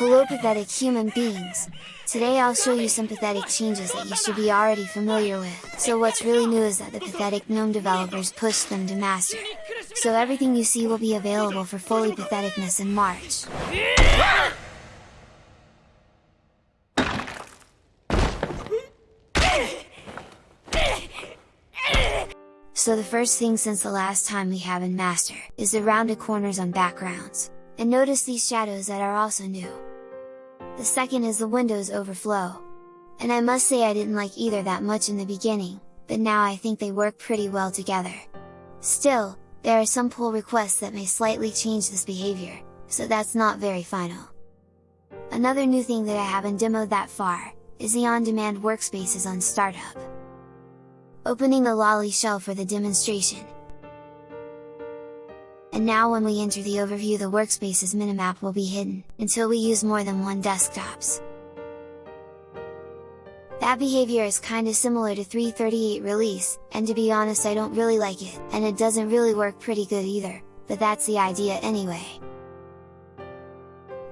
Hello pathetic human beings! Today I'll show you some pathetic changes that you should be already familiar with. So what's really new is that the pathetic GNOME developers pushed them to master. So everything you see will be available for fully patheticness in March. So the first thing since the last time we have in master, is the rounded corners on backgrounds. And notice these shadows that are also new. The second is the windows overflow. And I must say I didn't like either that much in the beginning, but now I think they work pretty well together. Still, there are some pull requests that may slightly change this behavior, so that's not very final. Another new thing that I haven't demoed that far, is the on-demand workspaces on startup. Opening the Lolly shell for the demonstration. And now when we enter the overview the workspace's minimap will be hidden, until we use more than one desktops. That behavior is kinda similar to 338 release, and to be honest I don't really like it, and it doesn't really work pretty good either, but that's the idea anyway.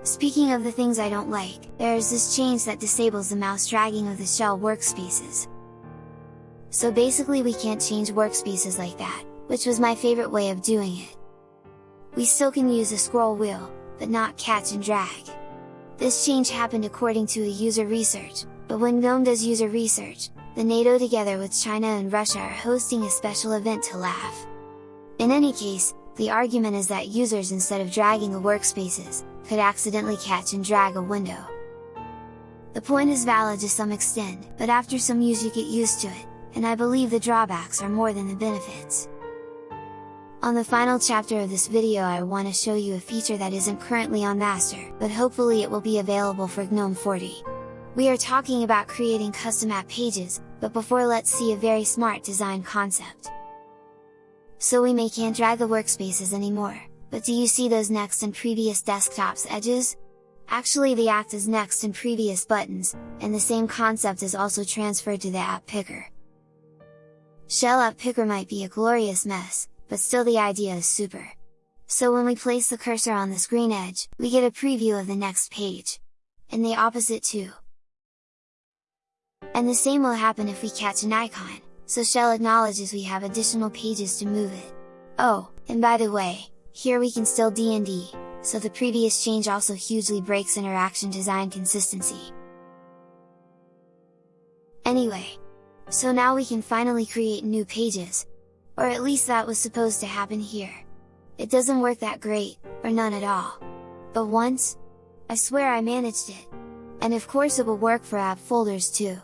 Speaking of the things I don't like, there is this change that disables the mouse dragging of the shell workspaces. So basically we can't change workspaces like that, which was my favorite way of doing it. We still can use a scroll wheel, but not catch and drag. This change happened according to a user research, but when GNOME does user research, the NATO together with China and Russia are hosting a special event to laugh. In any case, the argument is that users instead of dragging the workspaces, could accidentally catch and drag a window. The point is valid to some extent, but after some use you get used to it, and I believe the drawbacks are more than the benefits. On the final chapter of this video I want to show you a feature that isn't currently on master, but hopefully it will be available for GNOME 40. We are talking about creating custom app pages, but before let's see a very smart design concept. So we may can't drag the workspaces anymore, but do you see those next and previous desktops edges? Actually the act as next and previous buttons, and the same concept is also transferred to the app picker. Shell app picker might be a glorious mess, but still the idea is super. So when we place the cursor on the screen edge, we get a preview of the next page. And the opposite too. And the same will happen if we catch an icon, so Shell acknowledges we have additional pages to move it. Oh, and by the way, here we can still DND, so the previous change also hugely breaks interaction design consistency. Anyway, so now we can finally create new pages! Or at least that was supposed to happen here. It doesn't work that great, or none at all. But once? I swear I managed it! And of course it will work for app folders too.